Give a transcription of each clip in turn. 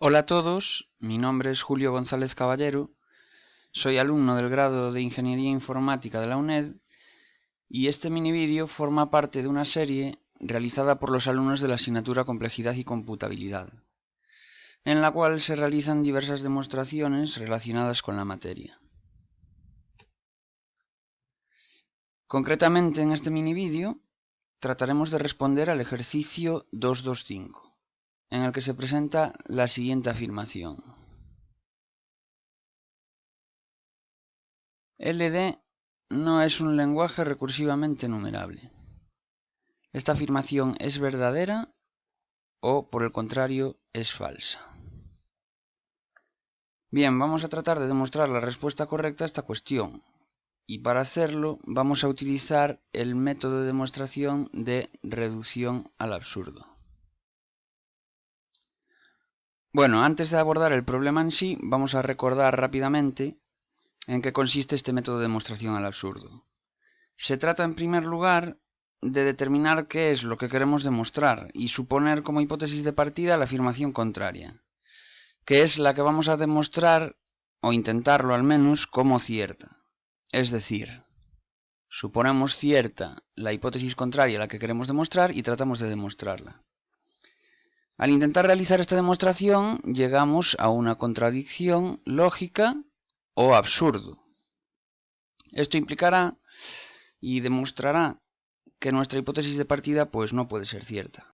Hola a todos, mi nombre es Julio González Caballero, soy alumno del grado de Ingeniería Informática de la UNED y este mini vídeo forma parte de una serie realizada por los alumnos de la asignatura Complejidad y Computabilidad, en la cual se realizan diversas demostraciones relacionadas con la materia. Concretamente en este mini vídeo trataremos de responder al ejercicio 225 en el que se presenta la siguiente afirmación. LD no es un lenguaje recursivamente numerable. Esta afirmación es verdadera o, por el contrario, es falsa. Bien, vamos a tratar de demostrar la respuesta correcta a esta cuestión. Y para hacerlo vamos a utilizar el método de demostración de reducción al absurdo. Bueno, antes de abordar el problema en sí, vamos a recordar rápidamente en qué consiste este método de demostración al absurdo. Se trata, en primer lugar, de determinar qué es lo que queremos demostrar y suponer como hipótesis de partida la afirmación contraria, que es la que vamos a demostrar, o intentarlo al menos, como cierta. Es decir, suponemos cierta la hipótesis contraria a la que queremos demostrar y tratamos de demostrarla. Al intentar realizar esta demostración llegamos a una contradicción lógica o absurdo. Esto implicará y demostrará que nuestra hipótesis de partida pues no puede ser cierta.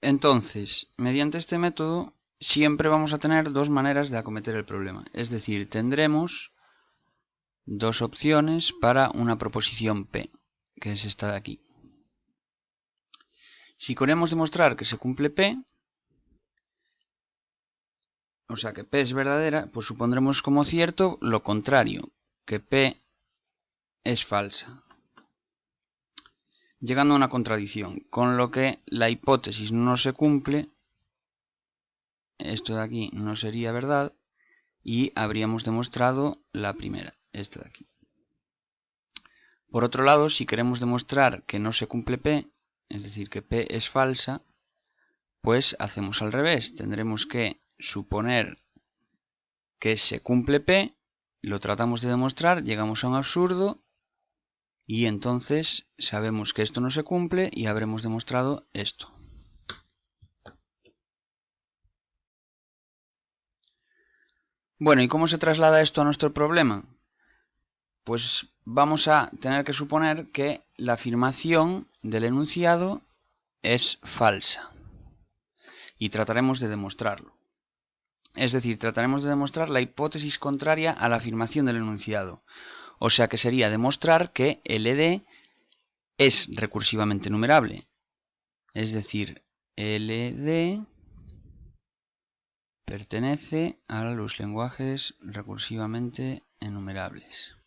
Entonces, mediante este método siempre vamos a tener dos maneras de acometer el problema. Es decir, tendremos dos opciones para una proposición P, que es esta de aquí. Si queremos demostrar que se cumple P, o sea que P es verdadera, pues supondremos como cierto lo contrario, que P es falsa. Llegando a una contradicción, con lo que la hipótesis no se cumple, esto de aquí no sería verdad, y habríamos demostrado la primera, esta de aquí. Por otro lado, si queremos demostrar que no se cumple P, es decir, que P es falsa, pues hacemos al revés. Tendremos que suponer que se cumple P, lo tratamos de demostrar, llegamos a un absurdo y entonces sabemos que esto no se cumple y habremos demostrado esto. Bueno, ¿y cómo se traslada esto a nuestro problema? Pues vamos a tener que suponer que la afirmación del enunciado es falsa. Y trataremos de demostrarlo. Es decir, trataremos de demostrar la hipótesis contraria a la afirmación del enunciado. O sea que sería demostrar que LD es recursivamente numerable. Es decir, LD pertenece a los lenguajes recursivamente enumerables.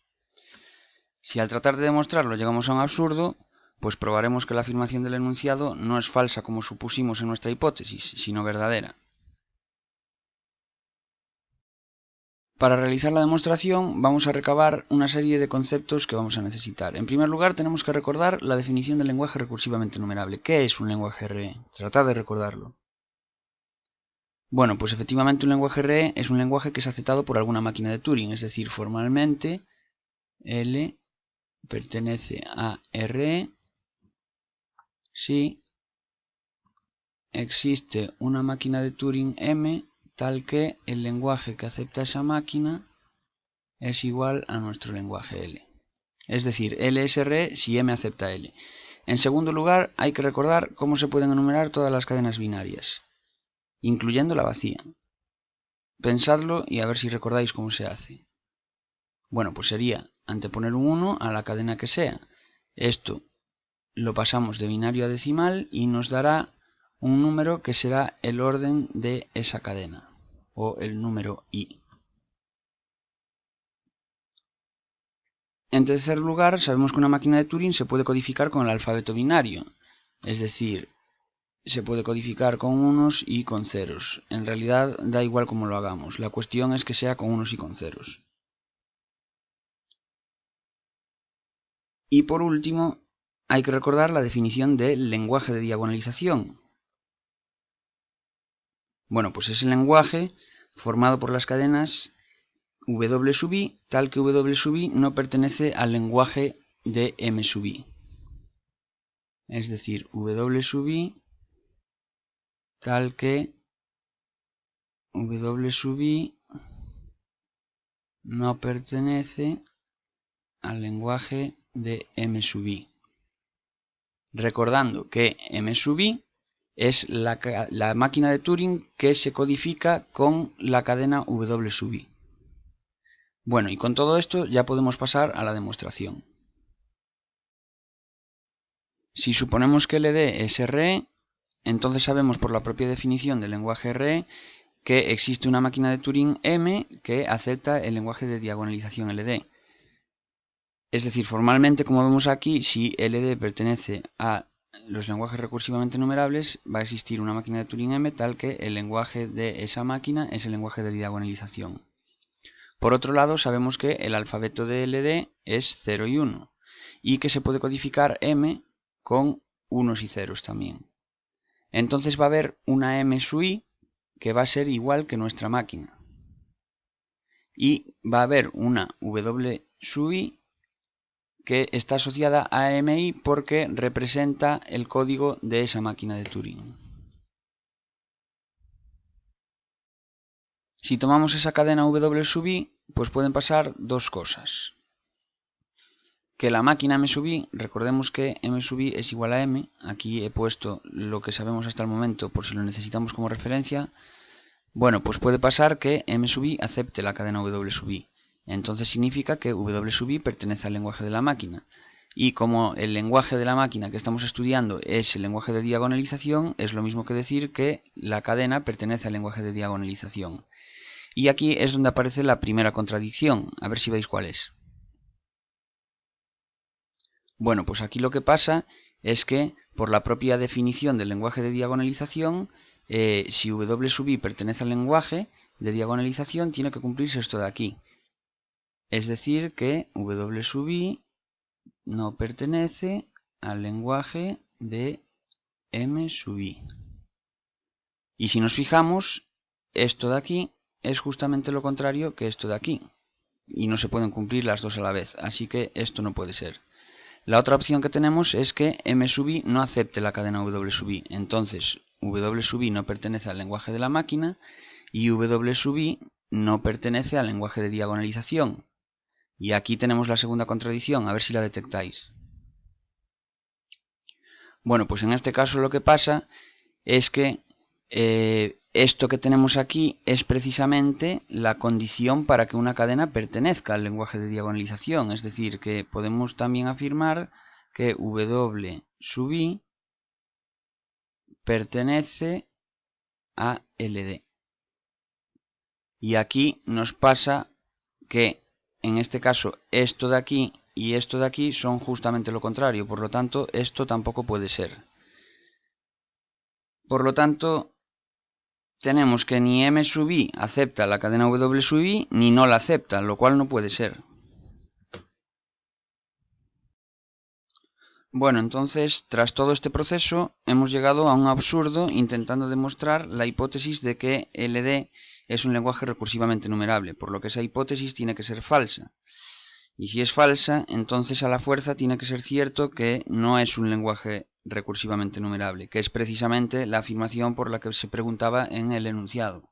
Si al tratar de demostrarlo llegamos a un absurdo, pues probaremos que la afirmación del enunciado no es falsa como supusimos en nuestra hipótesis, sino verdadera. Para realizar la demostración vamos a recabar una serie de conceptos que vamos a necesitar. En primer lugar tenemos que recordar la definición del lenguaje recursivamente numerable. ¿Qué es un lenguaje RE? Tratad de recordarlo. Bueno, pues efectivamente un lenguaje RE es un lenguaje que es aceptado por alguna máquina de Turing, es decir, formalmente L pertenece a R si existe una máquina de Turing M tal que el lenguaje que acepta esa máquina es igual a nuestro lenguaje L. Es decir, L es R si M acepta L. En segundo lugar, hay que recordar cómo se pueden enumerar todas las cadenas binarias, incluyendo la vacía. Pensadlo y a ver si recordáis cómo se hace. Bueno, pues sería anteponer un 1 a la cadena que sea. Esto lo pasamos de binario a decimal y nos dará un número que será el orden de esa cadena o el número i. En tercer lugar, sabemos que una máquina de Turing se puede codificar con el alfabeto binario, es decir, se puede codificar con unos y con ceros. En realidad da igual cómo lo hagamos, la cuestión es que sea con unos y con ceros. Y por último, hay que recordar la definición del lenguaje de diagonalización. Bueno, pues es el lenguaje formado por las cadenas W sub i, tal que W sub i no pertenece al lenguaje de M sub i. Es decir, W sub i tal que W sub i no pertenece al lenguaje de M sub i. Recordando que M sub i es la, máquina de Turing que se codifica con la cadena W sub i. Bueno, y con todo esto ya podemos pasar a la demostración. Si suponemos que LD es RE, entonces sabemos por la propia definición del lenguaje RE que existe una máquina de Turing M que acepta el lenguaje de diagonalización LD. Es decir, formalmente, como vemos aquí, si LD pertenece a los lenguajes recursivamente numerables, va a existir una máquina de Turing M tal que el lenguaje de esa máquina es el lenguaje de diagonalización. Por otro lado, sabemos que el alfabeto de LD es 0 y 1 y que se puede codificar M con unos y ceros también. Entonces va a haber una M sub i que va a ser igual que nuestra máquina. Y va a haber una W sub i que está asociada a MI porque representa el código de esa máquina de Turing. Si tomamos esa cadena W sub i, pues pueden pasar dos cosas que la máquina m sub i, recordemos que m sub i es igual a m, aquí he puesto lo que sabemos hasta el momento por si lo necesitamos como referencia, bueno, pues puede pasar que m sub i acepte la cadena w sub i, entonces significa que w sub i pertenece al lenguaje de la máquina, y como el lenguaje de la máquina que estamos estudiando es el lenguaje de diagonalización, es lo mismo que decir que la cadena pertenece al lenguaje de diagonalización. Y aquí es donde aparece la primera contradicción, a ver si veis cuál es. Bueno, pues aquí lo que pasa es que por la propia definición del lenguaje de diagonalización, eh, si W sub i pertenece al lenguaje de diagonalización, tiene que cumplirse esto de aquí. Es decir, que W sub i no pertenece al lenguaje de M sub i. Y si nos fijamos, esto de aquí es justamente lo contrario que esto de aquí. Y no se pueden cumplir las dos a la vez, así que esto no puede ser. La otra opción que tenemos es que M sub i no acepte la cadena W sub i. Entonces, W sub i no pertenece al lenguaje de la máquina y W sub i no pertenece al lenguaje de diagonalización. Y aquí tenemos la segunda contradicción, a ver si la detectáis. Bueno, pues en este caso lo que pasa es que eh, esto que tenemos aquí es precisamente la condición para que una cadena pertenezca al lenguaje de diagonalización. Es decir, que podemos también afirmar que W sub i pertenece a LD. Y aquí nos pasa que en este caso esto de aquí y esto de aquí son justamente lo contrario. Por lo tanto, esto tampoco puede ser. Por lo tanto, tenemos que ni M sub i acepta la cadena W sub i ni no la acepta, lo cual no puede ser. Bueno, entonces, tras todo este proceso, hemos llegado a un absurdo intentando demostrar la hipótesis de que LD es un lenguaje recursivamente numerable, por lo que esa hipótesis tiene que ser falsa. Y si es falsa, entonces a la fuerza tiene que ser cierto que no es un lenguaje recursivamente numerable, que es precisamente la afirmación por la que se preguntaba en el enunciado,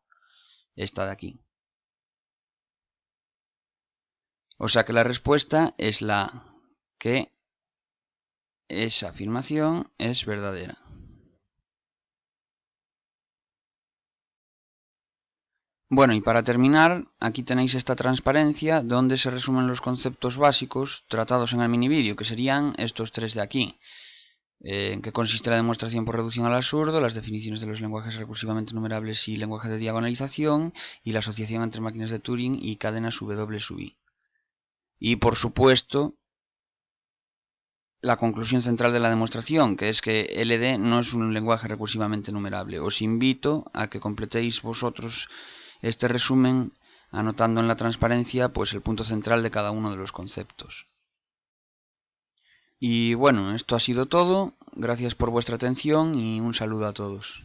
esta de aquí. O sea que la respuesta es la que esa afirmación es verdadera. Bueno, y para terminar, aquí tenéis esta transparencia donde se resumen los conceptos básicos tratados en el mini vídeo, que serían estos tres de aquí. Eh, en qué consiste la demostración por reducción al absurdo, las definiciones de los lenguajes recursivamente numerables y lenguaje de diagonalización, y la asociación entre máquinas de Turing y cadenas W sub i. Y por supuesto, la conclusión central de la demostración, que es que LD no es un lenguaje recursivamente numerable. Os invito a que completéis vosotros este resumen anotando en la transparencia pues el punto central de cada uno de los conceptos. Y bueno, esto ha sido todo. Gracias por vuestra atención y un saludo a todos.